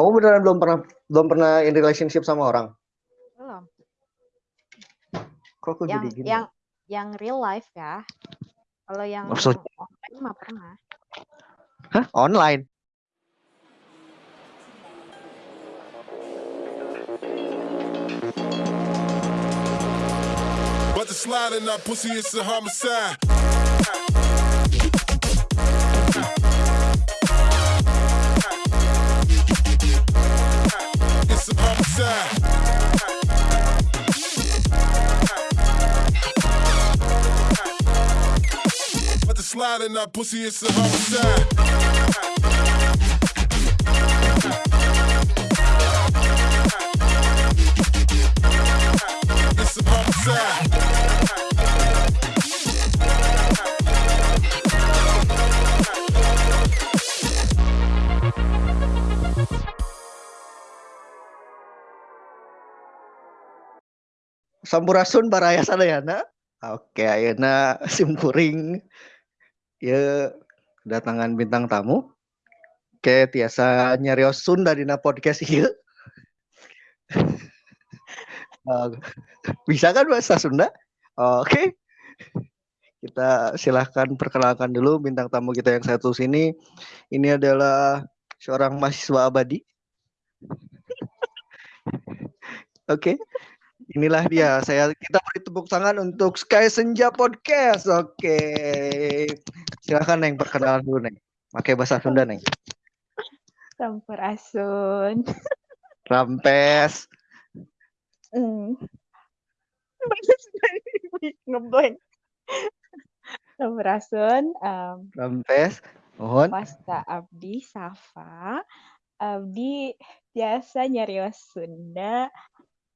Kamu beneran belum pernah belum pernah in relationship sama orang? Belum. Kok aku Yang jadi gini? yang yang real life ya. Kalau yang Maksud- online mah pernah. Hah? Online? But the slide in that pussy is a homicide. It's slide in that pussy is a homicide. It's a homicide. Sampurasun baraya sadayana. Oke, ayeuna simkuring ya kedatangan bintang tamu. Oke, tiasa nyarios Sunda dina podcast. Eh, Bisa kan bahasa Sunda? Oke. Kita silahkan perkenalkan dulu bintang tamu kita yang satu sini. Ini adalah seorang mahasiswa abadi. Oke. Inilah dia. Saya kita beri tepuk tangan untuk Sky Senja Podcast. Oke. Silakan Neng perkenalan dulu Neng. Pakai bahasa Sunda Neng. Sampurasun. Rampes. Hmm. Bahasa Sunda ini ngeblank. Sampurasun. Um, Rampes. Mohon. Wasta Abdi Safa. Abdi biasa nyarios Sunda.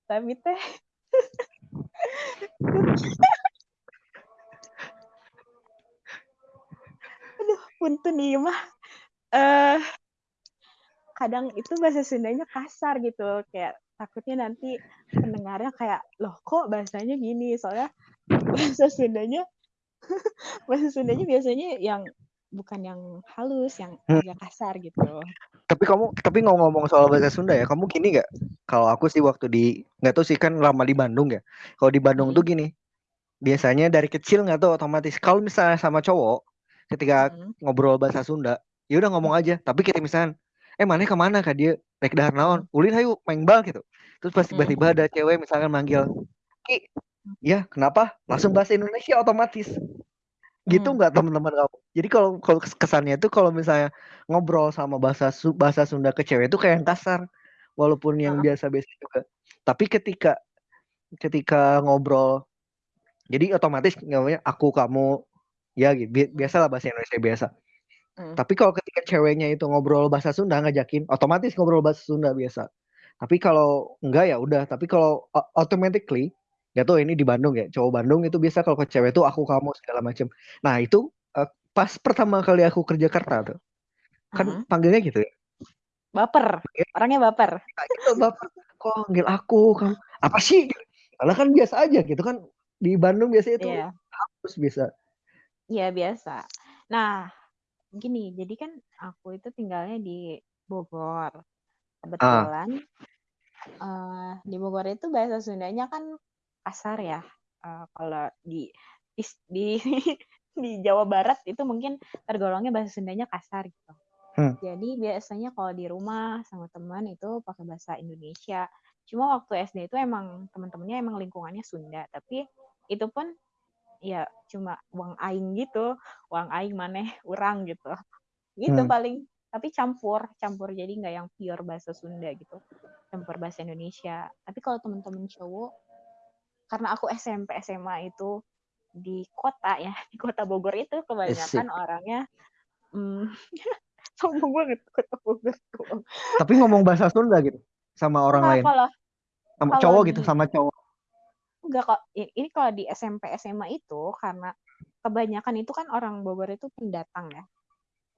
Tapi teh Aduh, punten ieu mah. Eh kadang itu bahasa Sundanya kasar gitu, kayak takutnya nanti pendengarnya kayak, "Loh, kok bahasanya gini?" Soalnya bahasa Sundanya bahasa Sundanya biasanya yang bukan yang halus, yang Hmm. agak kasar gitu. Tapi kamu tapi ngomong-ngomong soal bahasa Sunda ya, kamu gini nggak? Kalau aku sih waktu di nggak tahu sih kan lama di Bandung ya. Kalau di Bandung Mhm. tuh gini. Biasanya dari kecil nggak tahu otomatis kalau misalnya sama cowok ketika Mhm. ngobrol bahasa Sunda, ya udah ngomong aja. Tapi kita misalnya, eh mana ke mana kak dia rek dahar naon? Ulin hayu main bal gitu. Terus pas Mhm. tiba-tiba ada cewek misalkan manggil, Ki, ya kenapa? Langsung bahasa Indonesia otomatis. Gitu Hmm. nggak teman-teman kamu? Jadi kalau kalau kesannya itu kalau misalnya ngobrol sama bahasa bahasa Sunda ke cewek itu kayak yang kasar, walaupun yang Heeh. biasa-biasa juga. Tapi ketika ketika ngobrol, jadi otomatis namanya aku kamu ya gitu. Bi- Biasalah bahasa Indonesia biasa. Mhm. Tapi kalau ketika ceweknya itu ngobrol bahasa Sunda ngajakin, otomatis ngobrol bahasa Sunda biasa. Tapi kalau enggak ya udah. Tapi kalau o- automatically, ya tuh ini di Bandung ya, cowok Bandung itu biasa kalau ke cewek tuh aku kamu segala macem. Nah itu eh, pas pertama kali aku ke Jakarta tuh, kan Mhm. panggilnya gitu ya. Baper, orangnya baper. Nah, itu bapak kok manggil aku kamu apa sih? Karena kan biasa aja gitu kan di Bandung biasanya itu Iya. harus bisa. Iya, biasa. Nah, gini, jadi kan aku itu tinggalnya di Bogor. Kebetulan eh, di Bogor itu bahasa Sundanya kan kasar ya. Eh, kalau di di di Jawa Barat itu mungkin tergolongnya bahasa Sundanya kasar gitu. Hmm. Jadi biasanya kalau di rumah sama teman itu pakai bahasa Indonesia. Cuma waktu SD itu emang teman-temannya emang lingkungannya Sunda, tapi itu pun ya cuma uang aing gitu, uang aing maneh urang gitu. Gitu Hmm. paling tapi campur, campur jadi nggak yang pure bahasa Sunda gitu. Campur bahasa Indonesia. Tapi kalau teman-teman cowok karena aku SMP SMA itu di kota ya, di kota Bogor itu kebanyakan orangnya hmm, sombong banget kota Bogor. Tapi ngomong bahasa Sunda gitu sama orang Nah, lain, kalau sama kalau cowok di- gitu sama cowok. enggak kok ini kalau di SMP SMA itu karena kebanyakan itu kan orang Bogor itu pendatang ya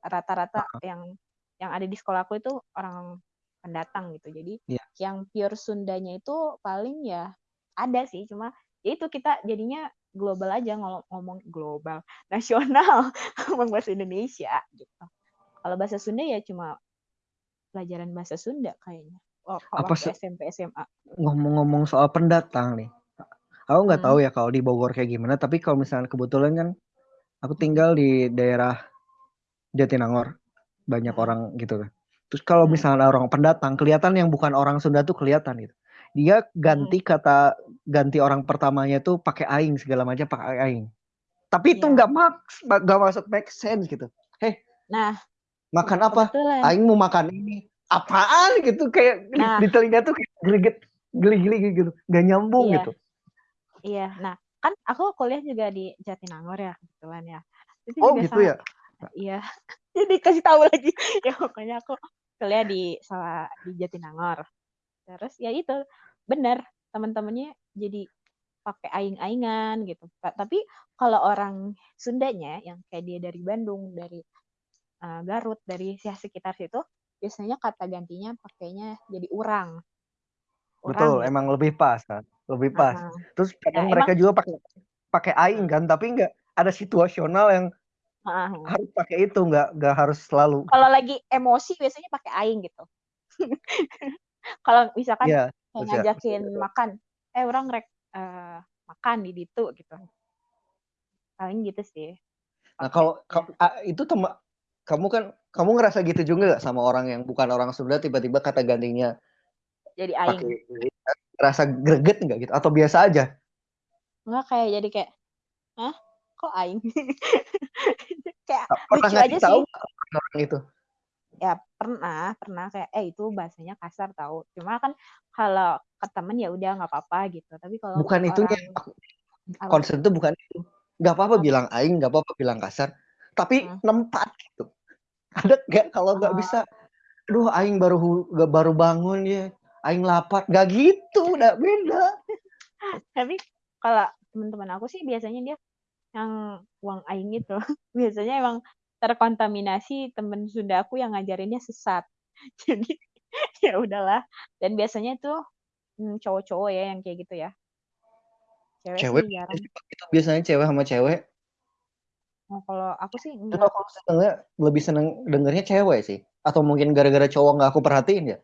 rata-rata yang yang ada di sekolahku itu orang pendatang gitu jadi Iya. yang pure Sundanya itu paling ya ada sih cuma ya itu kita jadinya global aja ngomong, ngomong global nasional ngomong bahasa Indonesia gitu kalau bahasa Sunda ya cuma pelajaran bahasa Sunda kayaknya. Oh, Apa SMP SMA. ngomong-ngomong soal pendatang nih. Aku nggak Hmm. tahu ya kalau di Bogor kayak gimana, tapi kalau misalnya kebetulan kan aku tinggal di daerah Jatinangor, banyak Hmm. orang gitu kan. Terus kalau Hmm. misalnya orang pendatang, kelihatan yang bukan orang Sunda tuh kelihatan gitu. Dia ganti Hmm. kata ganti orang pertamanya tuh pakai aing segala macam pakai aing. Tapi itu Iya. nggak maks, nggak masuk make sense gitu. Heh, Nah, makan apa? kebetulan. Aing mau makan ini. Apaan gitu kayak di, Nah. di telinga tuh kayak greget, geli-geli gitu. Nggak nyambung Iya. gitu. Iya, nah kan aku kuliah juga di Jatinangor ya kebetulan ya. Itu Oh gitu sama. ya. Iya. Jadi kasih tahu lagi. Ya pokoknya aku kuliah di salah di Jatinangor. Terus ya itu bener teman-temannya jadi pakai aing-aingan gitu. Tapi kalau orang Sundanya yang kayak dia dari Bandung, dari eh, Garut, dari ya sekitar situ, biasanya kata gantinya pakainya jadi urang. Betul, Urang gitu. emang lebih pas kan. Lebih pas. Aha. Terus kadang Nah, mereka emang juga pakai pakai aing kan, tapi nggak ada situasional yang aha. harus pakai itu, nggak nggak harus selalu. kalau lagi emosi biasanya pakai aing gitu. kalau misalkan Iya, kayak ngajakin makan, eh orang rek eh, makan di ditu gitu. Paling gitu sih. Nah, kalau ya. ka- ah, itu tema kamu kan kamu ngerasa gitu juga nggak sama orang yang bukan orang Sunda tiba-tiba kata gantinya jadi aing. rasa greget nggak gitu atau biasa aja? Enggak kayak jadi kayak, hah? Kok aing? kayak Pernah lucu aja tahu sih. nggak orang itu? Ya pernah, pernah kayak eh itu bahasanya kasar tahu. Cuma kan kalau ke temen ya udah nggak apa-apa gitu. Tapi kalau Bukan ke itunya. orang Aku- apa? Konsep itu bukan itu. Nggak apa-apa Apa? bilang aing, nggak apa-apa bilang kasar. Tapi Hmm. nempat gitu. Ada nggak kalau nggak Oh. bisa aduh aing baru baru bangun ya aing lapar nggak gitu udah beda Tapi kalau teman-teman aku sih biasanya dia yang uang aing itu biasanya emang terkontaminasi temen Sunda aku yang ngajarinnya sesat. Jadi ya udahlah. Dan biasanya tuh hmm, cowok-cowok ya yang kayak gitu ya. Cewek, cewek sih jarang. itu biasanya cewek sama cewek Oh, kalau aku sih itu enggak. aku senengnya lebih seneng dengernya cewek sih atau mungkin gara-gara cowok nggak aku perhatiin ya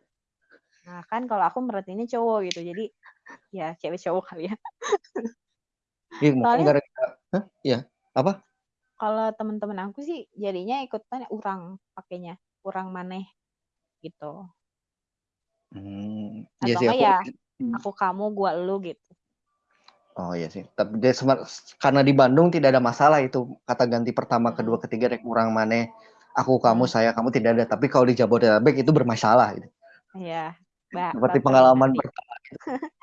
Nah, kan kalau aku merhatiinnya cowok gitu. Jadi ya cewek cowok kali ya. Iya, mungkin gara-gara Hah? Iya. Apa? Kalau teman-teman aku sih jadinya ikutan urang pakainya, urang maneh gitu. Hmm, Atau iya sih enggak aku. ya aku kamu gua lu gitu. Oh iya sih. Tapi dia karena di Bandung tidak ada masalah itu kata ganti pertama, Hmm. kedua, ketiga rek kurang mana. Aku, kamu, Hmm. saya, kamu tidak ada. Tapi kalau di Jabodetabek itu bermasalah. Gitu. Iya. Seperti pengalaman pertama.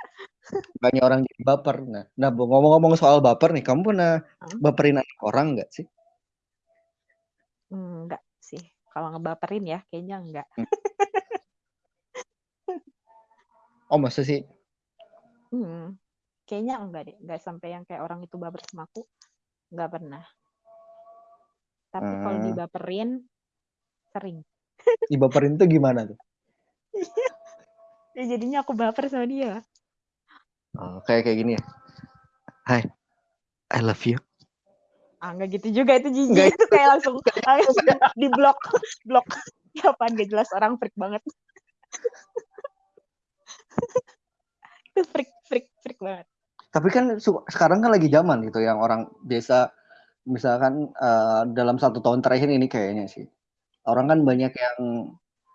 Banyak orang jadi baper. Nah, nah ngomong-ngomong soal baper nih, kamu pernah Hmm. baperin anak orang nggak sih? Hmm, enggak sih. Kalau ngebaperin ya, kayaknya enggak. Oh masa sih? Hmm, kayaknya enggak deh. Enggak sampai yang kayak orang itu baper sama aku. Enggak pernah. Tapi kalau Hmm. dibaperin, sering. Dibaperin tuh gimana tuh? Ya jadinya aku baper sama dia. Oh, kayak kayak gini ya. Hai, I love you. Ah, enggak gitu juga itu jijik. Enggak, Itu kayak langsung, langsung di blok. Blok. Ya apaan gak jelas orang freak banget. itu freak, freak, freak banget. Tapi kan sekarang kan lagi zaman gitu yang orang biasa misalkan eh, dalam satu tahun terakhir ini kayaknya sih orang kan banyak yang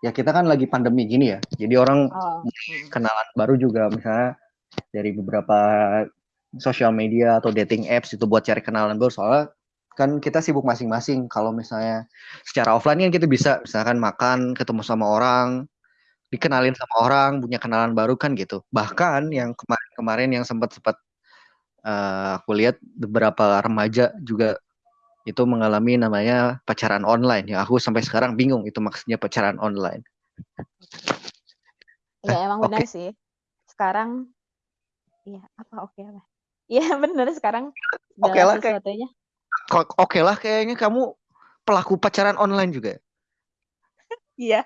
ya kita kan lagi pandemi gini ya jadi orang Oh. hmm. kenalan baru juga misalnya dari beberapa sosial media atau dating apps itu buat cari kenalan baru. Soalnya kan kita sibuk masing-masing. Kalau misalnya secara offline kan kita bisa misalkan makan ketemu sama orang dikenalin sama orang punya kenalan baru kan gitu. Bahkan yang kemarin-kemarin yang sempat sempat eh, aku lihat beberapa remaja juga itu mengalami namanya pacaran online. Ya aku sampai sekarang bingung itu maksudnya pacaran online. Ya emang oke. benar sih. Sekarang iya apa oke apa? Iya benar sekarang Oke segala lah, kayak- sesuatunya. Kok- oke lah kayaknya kamu pelaku pacaran online juga ya? Iya,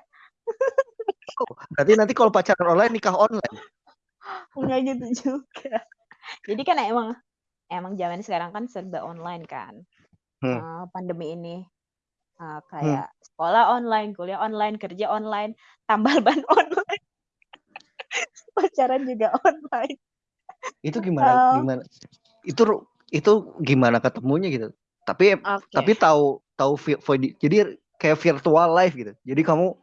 berarti nanti kalau pacaran online nikah online enggak gitu juga. Jadi kan emang emang zaman sekarang kan serba online kan. Hmm. Eh, pandemi ini. Uh, Hmm. kayak sekolah online, kuliah online, kerja online, tambal ban online, pacaran juga online. Itu gimana Uh, gimana? Itu itu gimana ketemunya gitu? Tapi Oke. tapi tahu tahu jadi kayak virtual live gitu. Jadi kamu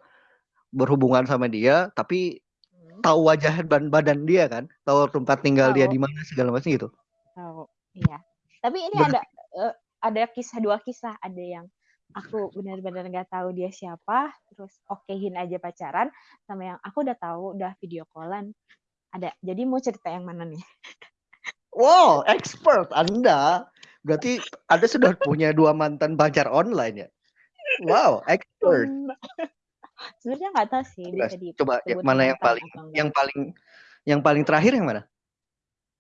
berhubungan sama dia tapi Hmm, tahu wajah dan badan dia kan, tahu tempat tinggal dia tahu, di mana segala macam gitu. tahu. Iya. Tapi ini Berarti ada eh, ada kisah dua kisah. Ada yang aku benar-benar nggak tahu dia siapa, terus okehin aja pacaran, sama yang aku udah tahu, udah video callan. Ada. Jadi mau cerita yang mana nih? wow, expert Anda. Berarti Anda sudah punya dua mantan pacar online ya? Wow, expert. Sebenarnya nggak tahu sih Coba, bisa coba ya, disebut mana yang paling yang paling yang paling terakhir yang mana?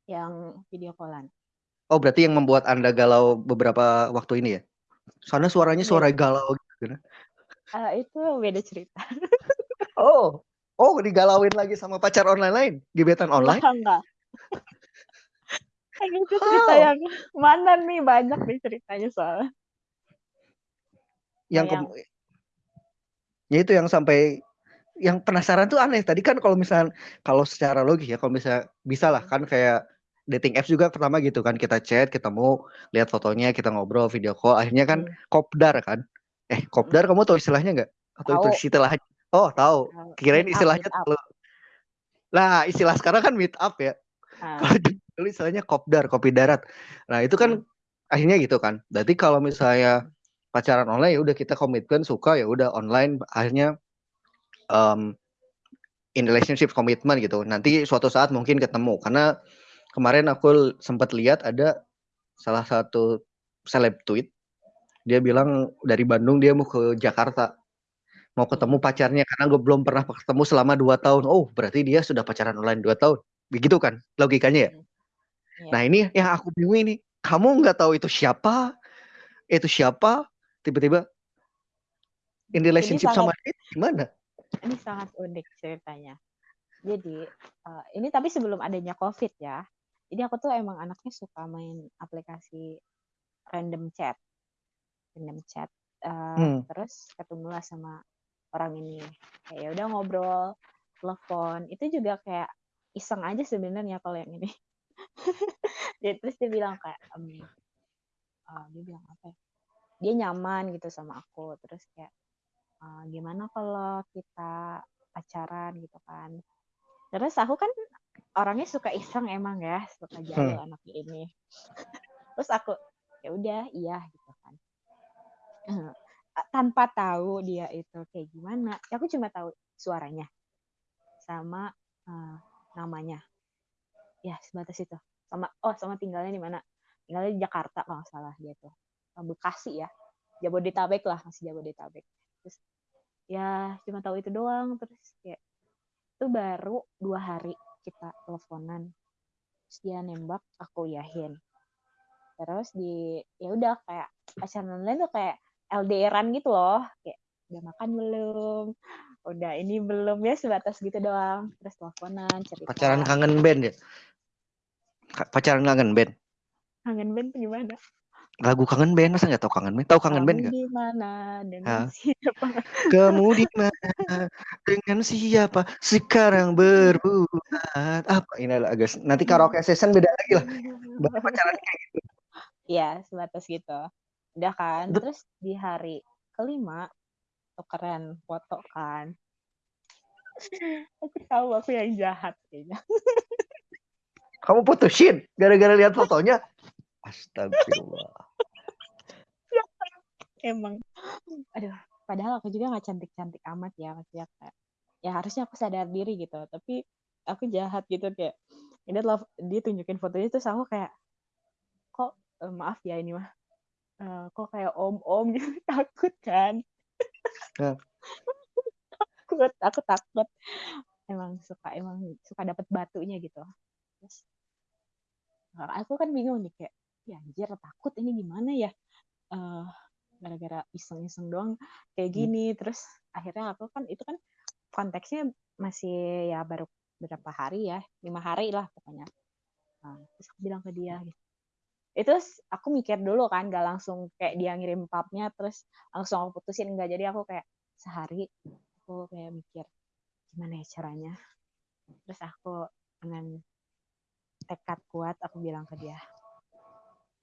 Yang video callan. Oh, berarti yang membuat Anda galau beberapa waktu ini ya? Soalnya suaranya Beda. suara galau gitu. kan. Eh, itu beda cerita. Oh, oh digalauin lagi sama pacar online lain, gebetan online? Enggak, enggak. Kayak gitu cerita Oh, yang mana nih banyak nih ceritanya soalnya. yang Yang ya itu yang sampai yang penasaran tuh aneh. Tadi kan kalau misal kalau secara logis ya, kalau bisa bisa lah Hmm, kan kayak dating apps juga pertama gitu kan kita chat, ketemu, lihat fotonya, kita ngobrol, video call, akhirnya kan hmm, kopdar kan? Eh, kopdar kamu tahu istilahnya nggak? Atau itu istilahnya? Oh, tahu. Kirain Meet istilahnya up. kalau Nah, istilah sekarang kan meet up ya. Ah, Kalau dulu istilahnya kopdar, kopi darat. Nah, itu kan hmm, akhirnya gitu kan. Berarti kalau misalnya pacaran online ya udah kita komitmen suka ya udah online akhirnya um, in relationship komitmen gitu. Nanti suatu saat mungkin ketemu karena kemarin aku sempat lihat ada salah satu seleb tweet dia bilang dari Bandung dia mau ke Jakarta mau ketemu pacarnya karena gue belum pernah ketemu selama dua tahun. Oh, berarti dia sudah pacaran online dua tahun. Begitu kan logikanya ya. hmm. Nah Iya. ini yang aku bingung ini. Kamu nggak tahu itu siapa? Itu siapa? Tiba-tiba in Ini relationship sangat sama dia gimana? ini sangat unik ceritanya. Jadi eh, ini tapi sebelum adanya COVID ya. Jadi aku tuh emang anaknya suka main aplikasi random chat, random chat. Eh, Hmm. terus ketemulah sama orang ini. Kayak ya udah ngobrol, telepon. Itu juga kayak iseng aja sebenarnya kalau yang ini. dia terus dia bilang kayak em, eh, dia bilang apa ya? Dia nyaman gitu sama aku. Terus kayak "Eh, gimana kalau kita pacaran gitu kan. Terus aku kan orangnya suka iseng emang ya, suka jago Hmm. anak ini. Terus aku ya udah iya gitu kan. Tanpa tahu dia itu kayak gimana. Aku cuma tahu suaranya sama eh, namanya. Ya sebatas itu. Sama oh sama tinggalnya di mana? Tinggalnya di Jakarta kalau nggak salah dia tuh. Bekasi ya. Jabodetabek lah masih Jabodetabek. Terus ya cuma tahu itu doang terus kayak itu baru dua hari kita teleponan terus dia nembak aku yahin terus di ya udah kayak pacaran online tuh kayak LDRan gitu loh kayak udah makan belum udah ini belum ya sebatas gitu doang terus teleponan cerita Pacaran kangen band ya? Pacaran kangen band. kangen band tuh gimana Lagu kangen band masa nggak tahu kangen band? Tahu kangen band nggak? mana dengan siapa Kamu di mana dengan siapa sekarang berbuat apa? Ini adalah agak nanti karaoke session beda lagi lah. Pacaran kayak gitu. Iya, sebatas gitu. Udah kan. Terus di hari kelima tukeran foto kan. Aku tahu aku yang jahat kayaknya. kamu putusin gara-gara lihat fotonya. Astagfirullah. Emang. Aduh, padahal aku juga nggak cantik-cantik amat ya, maksudnya kayak ya harusnya aku sadar diri gitu, tapi aku jahat gitu kayak ini adalah dia tunjukin fotonya terus aku kayak kok eh, maaf ya ini mah eh, kok kayak om-om gitu takut kan? Nah, takut aku takut. Emang suka emang suka dapat batunya gitu. Terus nah, aku kan bingung nih kayak ya anjir takut ini gimana ya? Eh gara-gara iseng-iseng doang kayak hmm. gini. Terus akhirnya aku kan itu kan konteksnya masih ya baru berapa hari ya lima hari lah pokoknya. Nah, terus aku bilang ke dia gitu itu aku mikir dulu kan gak langsung kayak dia ngirim papnya terus langsung aku putusin enggak jadi aku kayak sehari aku kayak mikir gimana ya caranya? Terus aku dengan tekad kuat aku bilang ke dia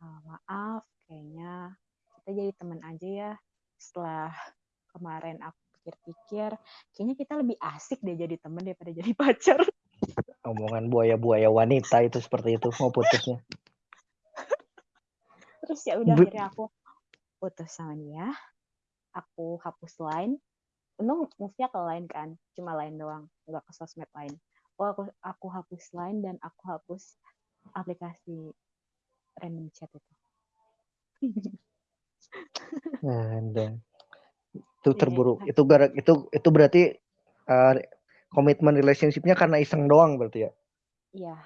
"Ah, maaf kayaknya kita jadi teman aja ya. Setelah kemarin aku pikir-pikir kayaknya kita lebih asik deh jadi teman daripada jadi pacar. Omongan buaya-buaya wanita itu seperti itu mau putusnya. Terus ya udah akhirnya aku putus sama dia aku hapus line untung move-nya ke line kan cuma line doang nggak ke sosmed lain oh aku aku hapus line dan aku hapus aplikasi random chat itu Ada. Itu Iya, terburuk. itu. Itu gara itu itu berarti uh, komitmen relationship-nya karena iseng doang berarti ya. iya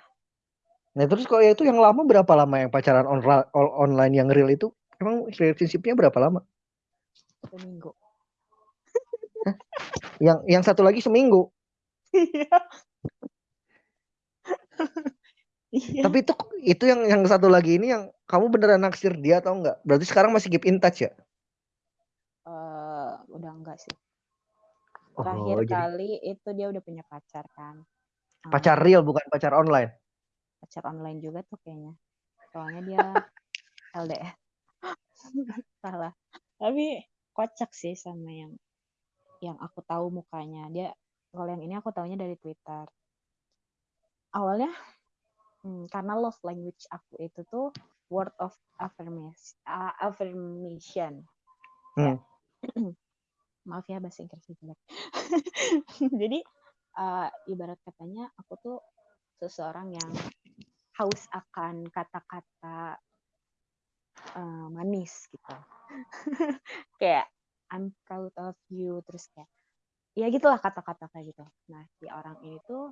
Nah, terus kalau itu yang lama berapa lama yang pacaran on- online yang real itu? Emang relationship-nya berapa lama? seminggu Yang yang satu lagi seminggu. iya iya Tapi itu itu yang yang satu lagi ini yang kamu beneran naksir dia atau enggak? Berarti sekarang masih keep in touch ya? Eh, udah enggak sih Oh, terakhir jadi kali itu dia udah punya pacar kan pacar real bukan pacar online. Pacar online juga tuh kayaknya. Soalnya dia LDR salah. Tapi kocak sih sama yang yang aku tahu mukanya. Dia kalau yang ini aku taunya dari Twitter. Awalnya hmm, karena love language aku itu tuh word of affirmation uh, affirmation. Hmm. maaf ya bahasa Inggrisnya jelek. Jadi uh, ibarat katanya aku tuh seseorang yang haus akan kata-kata uh, manis gitu. Kayak I'm proud of you. Terus kayak ya gitulah kata-kata kayak gitu. Nah si orang ini tuh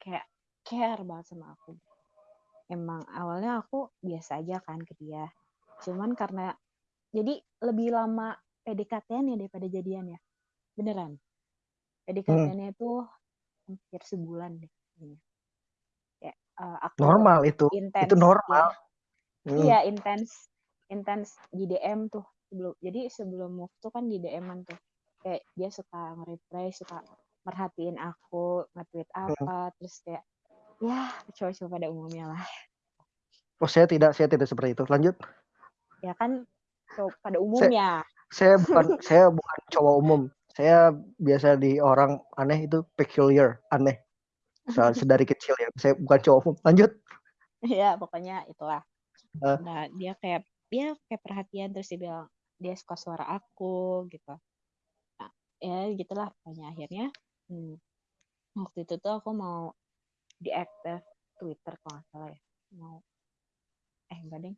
kayak care banget sama aku. Emang awalnya aku biasa aja kan ke dia. Cuman karena jadi lebih lama PDKT-nya daripada jadian ya. Beneran. PDKT-nya itu hampir sebulan deh kayaknya. Uh, aku Normal itu. intens Itu normal. ya. Hmm. Iya, intens intens di DM tuh sebelum jadi sebelum move tuh kan di DM-an tuh kayak dia suka nge-reply suka merhatiin aku nge-tweet Hmm. apa terus kayak ya cowok-cowok pada umumnya lah Oh, saya tidak saya tidak seperti itu. Lanjut. ya kan cowok pada umumnya Saya bukan saya bukan cowok umum. Saya biasa di orang aneh itu peculiar, aneh. So, sedari kecil ya. Saya bukan cowok. Lanjut. ya pokoknya itulah Eh. nah dia kayak dia kayak perhatian terus dia bilang dia suka suara aku gitu nah, ya gitulah pokoknya akhirnya hmm, waktu itu tuh aku mau diaktif Twitter kalau nggak salah ya mau eh enggak deh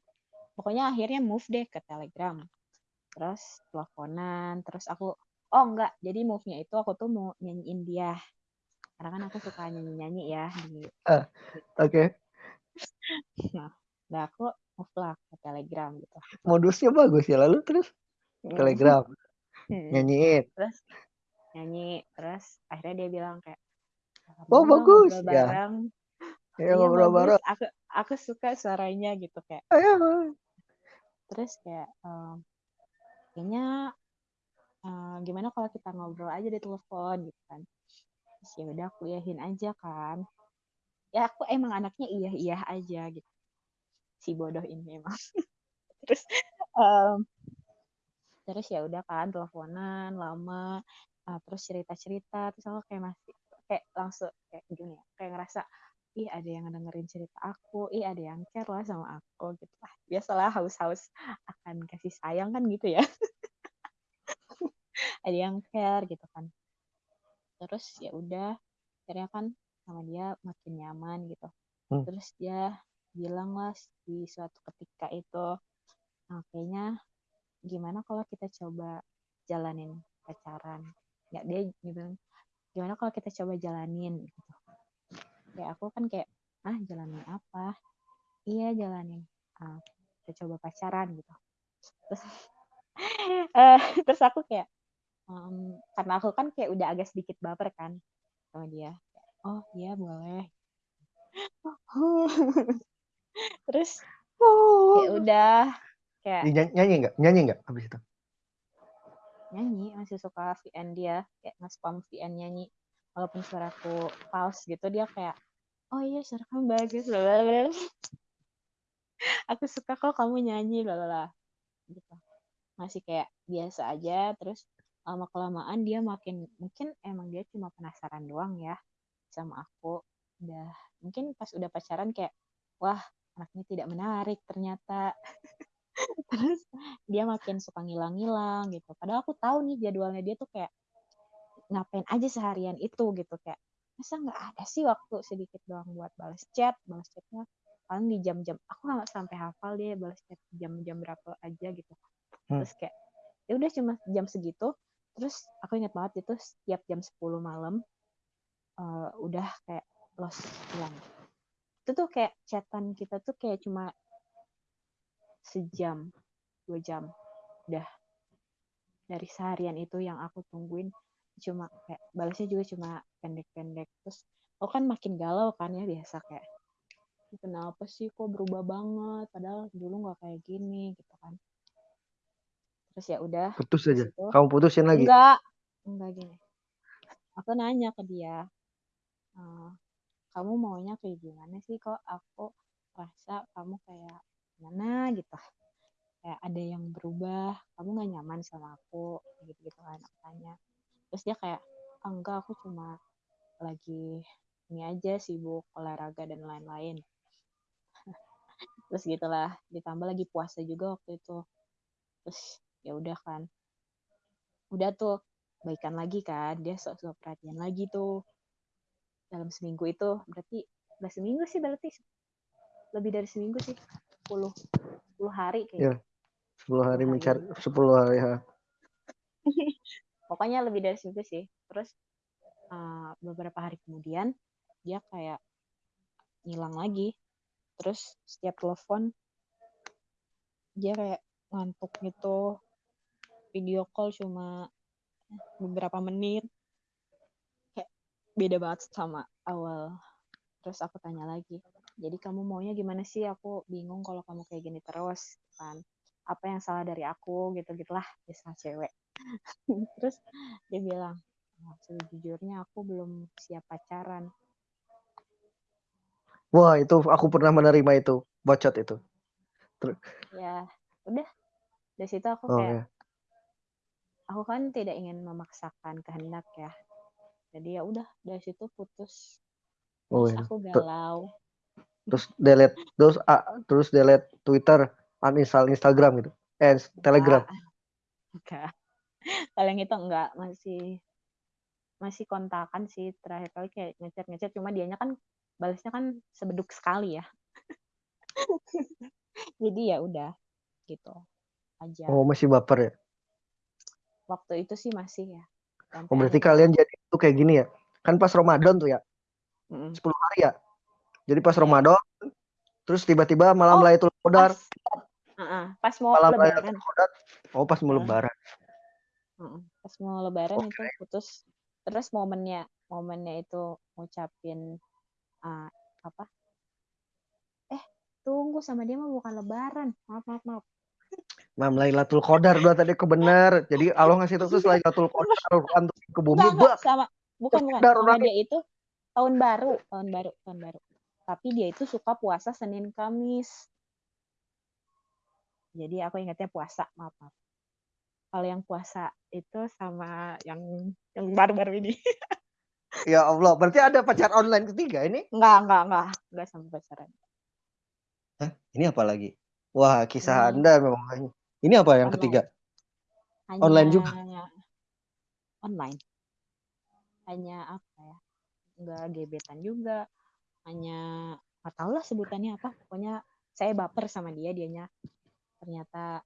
pokoknya akhirnya move deh ke Telegram terus teleponan terus aku oh enggak jadi move-nya itu aku tuh mau nyanyiin dia karena kan aku suka nyanyi-nyanyi ya di Oke. nah aku move lah ke Telegram gitu Modusnya bagus ya. Lalu terus Telegram Hmm. nyanyiin. terus nyanyi terus akhirnya dia bilang kayak Oh, "Mau nggak bagus, ngobrol ya. bareng Ya iya ngobrol bagus bareng. aku aku suka suaranya gitu kayak Ayo. terus kayak ehm, kayaknya eh, gimana kalau kita ngobrol aja di telepon gitu kan terus ya udah aku iyahin aja kan. Ya aku emang anaknya iya iya aja gitu. Si bodoh ini emang. Terus em, terus ya udah kan teleponan lama ah, terus cerita cerita terus aku kayak masih kayak langsung kayak gini ya kayak ngerasa ih ada yang dengerin cerita aku ih ada yang care lah sama aku gitu. Lah biasalah haus-haus akan kasih sayang kan gitu ya. Ada yang care gitu kan terus ya udah akhirnya kan sama dia makin nyaman gitu. Hmm. terus dia bilang lah di suatu ketika itu nah, kayaknya gimana kalau kita coba jalanin pacaran? Ya dia bilang gimana kalau kita coba jalanin? Gitu. Kayak aku kan kayak ah jalanin apa? Iya jalanin ah, kita coba pacaran gitu. Terus eh, terus aku kayak em, karena aku kan kayak udah agak sedikit baper kan sama dia oh iya boleh terus Kayak udah kayak Dinyanyi- nyanyi nggak? Nyanyi nggak habis itu? nyanyi masih suka VN dia kayak nge-spam VN nyanyi walaupun suaraku false gitu dia kayak oh iya suara kamu bagus blablabla. aku suka kok kamu nyanyi lalala gitu masih kayak biasa aja terus lama kelamaan dia makin mungkin emang dia cuma penasaran doang ya sama aku. Udah mungkin pas udah pacaran kayak wah anaknya tidak menarik ternyata. Terus dia makin suka ngilang-ngilang gitu. Padahal aku tahu nih jadwalnya dia tuh kayak ngapain aja seharian itu? gitu kayak masa nggak ada sih waktu sedikit doang buat balas chat? Balas chatnya paling di jam-jam aku nggak sampai hafal dia balas chat jam-jam berapa aja gitu. Hmm. terus kayak ya udah cuma jam segitu terus aku ingat banget itu setiap jam 10 malam eh, udah kayak lost hilang itu tuh kayak chatan kita tuh kayak cuma sejam dua jam. Udah. Dari seharian itu yang aku tungguin cuma kayak balasnya juga cuma pendek-pendek. Terus aku kan makin galau kan ya biasa kayak "Ih, kenapa sih kok berubah banget? Padahal dulu nggak kayak gini gitu kan terus ya udah Putus aja. itu, Kamu putusin lagi. enggak enggak gini. Aku nanya ke dia "Eh, kamu maunya kayak gimana sih kok? Aku rasa kamu kayak gimana gitu? Kayak ada yang berubah kamu nggak nyaman sama aku gitu gitu kan aku tanya. Terus dia kayak "Ah, enggak aku cuma lagi ini aja sibuk olahraga dan lain-lain. Terus gitulah ditambah lagi puasa juga waktu itu. Terus ya udah kan. Udah tuh baikan lagi kan dia sok-sok perhatian lagi tuh. Dalam seminggu itu berarti udah seminggu sih berarti. Lebih dari seminggu sih 10 10 hari kayaknya. 10 hari mencari 10 hari ha. pokoknya lebih dari seminggu sih. Terus uh, beberapa hari kemudian dia kayak ngilang lagi. Terus setiap telepon dia kayak ngantuk gitu video call cuma beberapa menit. Kayak beda banget sama awal. Terus aku tanya lagi jadi kamu maunya gimana sih? Aku bingung kalau kamu kayak gini terus kan? Apa yang salah dari aku? Gitu gitulah bisa cewek. Terus dia bilang "Oh, sejujurnya aku belum siap pacaran. Wah, itu aku pernah menerima itu, bacot itu. ya udah. Dari situ aku Oh kayak ya. Aku kan tidak ingin memaksakan kehendak ya jadi ya udah dari situ putus Oh, terus aku galau Terus delete terus ah, terus delete Twitter, uninstall Instagram gitu. Eh, Telegram. Enggak. enggak kalau yang itu enggak masih masih kontakan sih terakhir kali kayak ngechat ngechat cuma dianya kan balasnya kan sebeduk sekali ya jadi ya udah gitu aja Oh, masih baper ya. Waktu itu sih masih ya Sampai Oh, berarti akhirnya- kalian jadi itu kayak gini ya. Kan pas Ramadan tuh ya, Mm-mm. 10 hari ya. Jadi pas. Ramadan terus tiba-tiba malam Oh, Lailatul Qadar, pas, Heeh, pas mau malam lebaran Qadar. Oh, pas mau Heeh. lebaran. Heeh, pas mau lebaran Oke. itu putus terus momennya momennya itu ngucapin ah, apa eh tunggu sama dia mah bukan lebaran maaf maaf maaf Mam Lailatul Qadar udah tadi kebenar. Jadi Allah ngasih tahu terus Lailatul Qadar tuh ke bumi. enggak, sama bukan bukan sama dia itu tahun baru tahun baru tahun baru tapi dia itu suka puasa Senin Kamis jadi aku ingatnya puasa maaf maaf kalau yang puasa itu sama yang yang baru-baru ini ya Allah, berarti ada pacar online ketiga ini? enggak enggak enggak enggak sampai pacaran Hah? Ini apa lagi? Wah, kisah Ini. Anda memang banyak. Ini apa yang Online. ketiga? hanya Online juga? online hanya apa ya enggak gebetan juga hanya nggak tahu lah sebutannya apa pokoknya saya baper sama dia dianya ternyata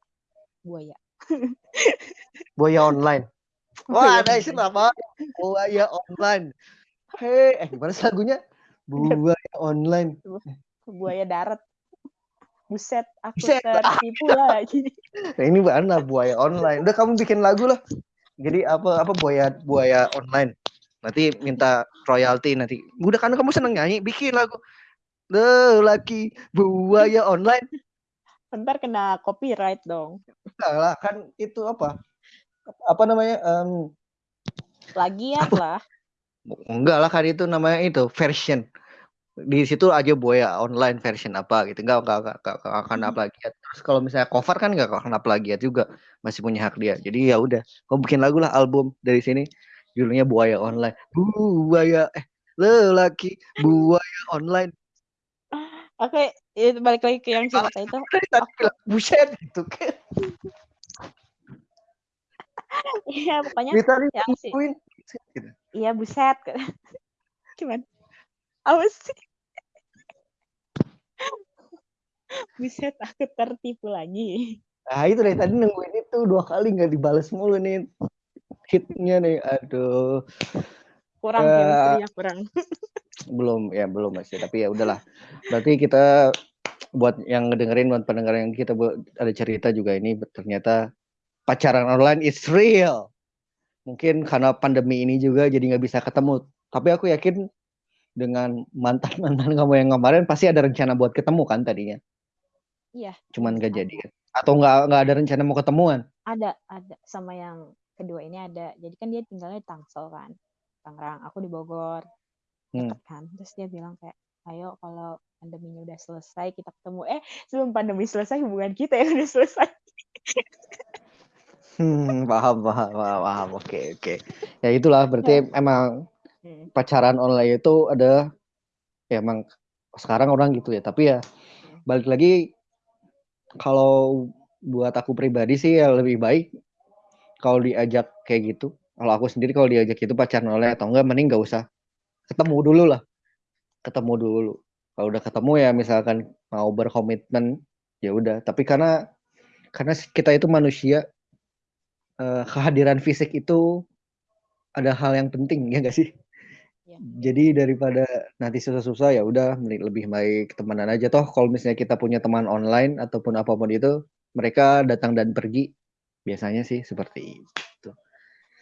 buaya Buaya online. Wah, ada istilah apa? Buaya online. Hei, eh gimana lagunya? Buaya online. buaya darat buset aku Buset. tertipu lagi Nah, ini mana buaya online? Udah kamu bikin lagu lah. Jadi apa apa buaya buaya online. Nanti minta royalti nanti. Udah kan kamu seneng nyanyi, bikin lagu. The laki buaya online. Entar kena copyright dong. Enggak lah, kan itu apa? Apa namanya? Plagiat Apa? lah. enggak lah kan itu namanya itu version. Di situ aja Buaya online version apa gitu. Enggak enggak enggak, enggak, enggak kena plagiat. Terus kalau misalnya cover kan enggak kena plagiat juga. Masih punya hak dia. Jadi ya udah, kamu bikin lagu lah album dari sini. Judulnya Buaya Online. Buaya eh lelaki buaya online. Oke, itu balik lagi ke yang cerita itu. Buset gitu kan. Iya, pokoknya yang sih. gitu. Iya, buset. Gimana? Apa sih? Buset, aku tertipu lagi. Nah itu dari tadi nungguin itu dua kali nggak dibalas mulu nih hitnya nih. Aduh. Kurang Eh, chemistry-nya kurang. belum ya belum masih tapi ya udahlah berarti kita buat yang ngedengerin buat pendengar yang kita buat ada cerita juga ini ternyata pacaran online is real mungkin karena pandemi ini juga jadi nggak bisa ketemu tapi aku yakin dengan mantan mantan kamu yang kemarin pasti ada rencana buat ketemu kan tadinya Iya, cuman ada. jadi kan atau nggak nggak ada rencana mau ketemuan Ada, ada. Sama yang kedua ini ada. Jadi kan dia tinggalnya di Tangsel kan. Tangerang. Aku di Bogor. Hmm. Deket kan. Terus dia bilang kayak, ayo kalau pandeminya udah selesai kita ketemu. Eh, sebelum pandemi selesai hubungan kita yang udah selesai. hmm, paham paham paham, paham. oke oke ya itulah berarti emang Hmm. pacaran online itu ada ya emang sekarang orang gitu ya tapi ya balik lagi kalau buat aku pribadi sih ya lebih baik kalau diajak kayak gitu. Kalau aku sendiri kalau diajak itu pacaran online atau enggak mending nggak usah. Ketemu dulu lah. Ketemu dulu. Kalau udah ketemu ya misalkan mau berkomitmen ya udah. Tapi karena karena kita itu manusia eh, kehadiran fisik itu ada hal yang penting ya gak sih Iya. jadi daripada nanti susah-susah ya udah lebih baik temenan aja. Toh kalau misalnya kita punya teman online ataupun apa pun itu mereka datang dan pergi biasanya sih seperti itu.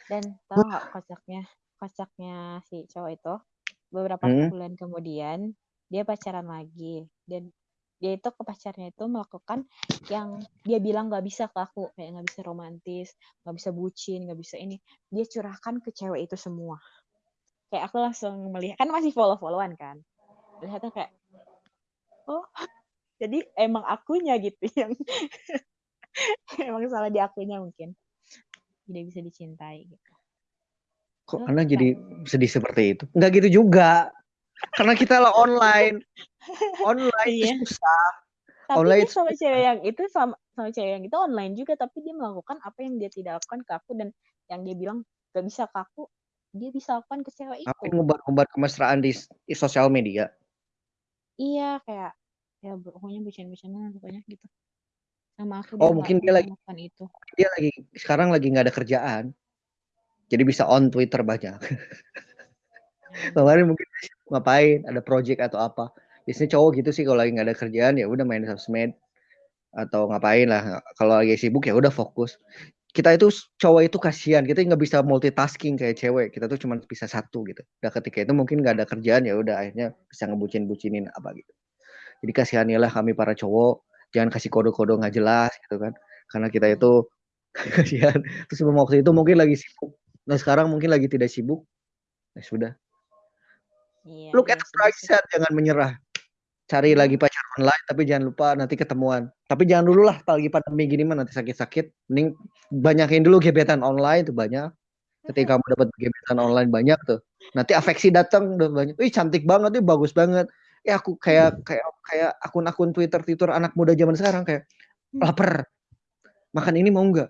Dan tahu nggak kocaknya? Kocaknya si cowok itu? Beberapa Hmm. bulan kemudian dia pacaran lagi. Dan dia itu ke pacarnya itu melakukan yang dia bilang nggak bisa ke aku. Kayak nggak bisa romantis nggak bisa bucin nggak bisa ini. Dia curahkan ke cewek itu semua kayak aku langsung melihat kan masih follow followan kan. Lihatnya kayak oh jadi emang akunya gitu yang emang salah di akunya mungkin. Tidak bisa dicintai gitu. Kok Terus anda jadi sedih seperti itu? Nggak gitu juga. Karena kita lah online. Online Iya. susah. Tapi Online dia sama cewek yang itu sama sama cewek yang itu online juga tapi dia melakukan apa yang dia tidak lakukan ke aku dan yang dia bilang gak bisa ke aku dia bisa lakukan ke cewek ngapain itu. ngebar-ngebar kemesraan di, di sosial media? Iya kayak ya pokoknya bucin-bucinan pokoknya gitu. Sama aku Oh, mungkin dia lagi- itu. dia lagi sekarang lagi nggak ada kerjaan. Jadi bisa on Twitter banyak. Kemarin mungkin ngapain ada project atau apa. Biasanya cowok gitu sih kalau lagi nggak ada kerjaan ya udah main sosmed. Atau ngapain lah kalau lagi sibuk ya udah fokus kita itu cowok itu kasihan. Kita nggak bisa multitasking kayak cewek. Kita tuh cuma bisa satu gitu. Nah ketika itu mungkin nggak ada kerjaan ya udah akhirnya bisa ngebucin bucinin apa gitu. Jadi kasihanilah kami para cowok. Jangan kasih kode-kode nggak jelas gitu kan. Karena kita itu kasihan. Terus waktu itu mungkin lagi sibuk. Nah sekarang mungkin lagi tidak sibuk. Ya sudah. Iya. look iya at the sih, bright side. Jangan menyerah. Cari Iya. lagi pacar online tapi jangan lupa nanti ketemuan tapi jangan dulu lah lagi pandemi gini mah nanti sakit-sakit. Mending banyakin dulu gebetan online tuh banyak. Ketika kamu dapat gebetan online banyak tuh. Nanti afeksi datang udah banyak. Ih cantik banget ih bagus banget. Ya aku kayak kayak kayak akun-akun Twitter Twitter anak muda zaman sekarang kayak lapar makan ini mau nggak?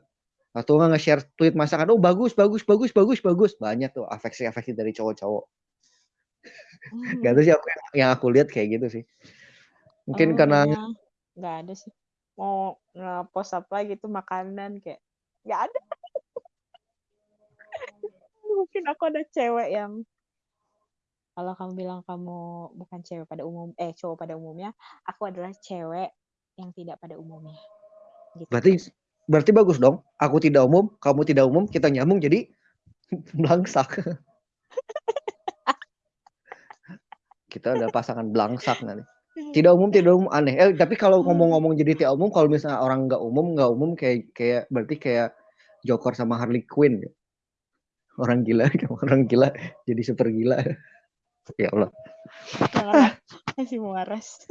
Atau nggak nge-share tweet masakan oh bagus bagus bagus bagus bagus. Banyak tuh afeksi afeksi dari cowok-cowok. Hmm. Gak tahu sih aku yang, aku lihat kayak gitu sih. Mungkin Oh, karena kayaknya nggak ada sih. Mau nge-post apa gitu makanan kayak nggak ada. Mungkin aku ada cewek yang kalau kamu bilang kamu bukan cewek pada umum eh cowok pada umumnya, aku adalah cewek yang tidak pada umumnya. Gitu. berarti berarti bagus dong. Aku tidak umum, kamu tidak umum, kita nyambung jadi belangsak. kita ada pasangan belangsak nanti. Tidak umum tidak umum aneh eh tapi kalau ngomong-ngomong jadi tidak umum kalau misalnya orang nggak umum nggak umum kayak kayak berarti kayak Joker sama Harley Quinn orang gila orang gila jadi super gila ya Allah masih waras.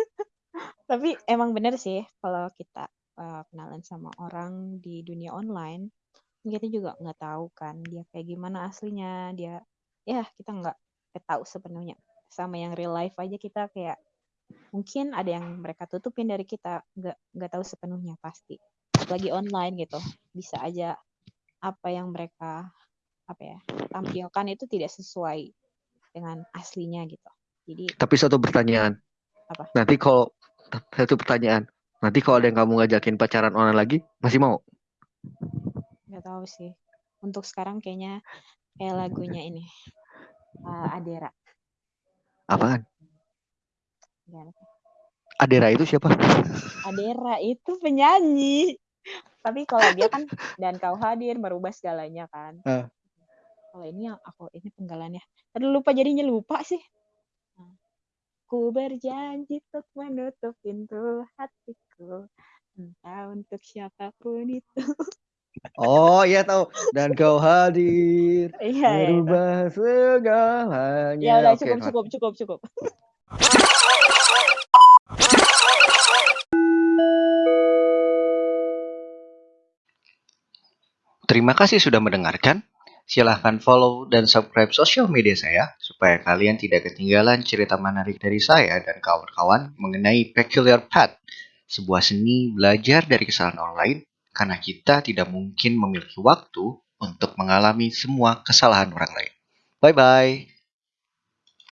Tapi emang bener sih kalau kita uh, kenalan sama orang di dunia online, kita juga nggak tahu kan dia kayak gimana aslinya. Dia ya kita nggak tahu sepenuhnya. Sama yang real life aja kita kayak mungkin ada yang mereka tutupin dari kita nggak nggak tahu sepenuhnya pasti. Lagi online gitu bisa aja apa yang mereka apa ya tampilkan itu tidak sesuai dengan aslinya gitu. Jadi tapi satu pertanyaan Apa? nanti kalau satu pertanyaan nanti kalau ada yang kamu ngajakin pacaran online lagi masih mau nggak tahu sih. Untuk sekarang kayaknya kayak lagunya ini uh, Adera. apaan Gimana? Adera itu siapa Adera itu penyanyi. Tapi kalau dia kan dan kau hadir merubah segalanya kan. Ah. Kalau ini yang aku ini penggalannya. Tadi lupa jadinya lupa sih. Ku berjanji untuk menutup pintu hatiku. Entah untuk siapa pun itu. oh iya tahu dan kau hadir Iya, iya, merubah segalanya Ya udah cukup cukup cukup cukup. Terima kasih sudah mendengarkan. Silahkan follow dan subscribe sosial media saya supaya kalian tidak ketinggalan cerita menarik dari saya dan kawan-kawan mengenai Peculiar Path, sebuah seni belajar dari kesalahan online karena kita tidak mungkin memiliki waktu untuk mengalami semua kesalahan orang lain. Bye bye.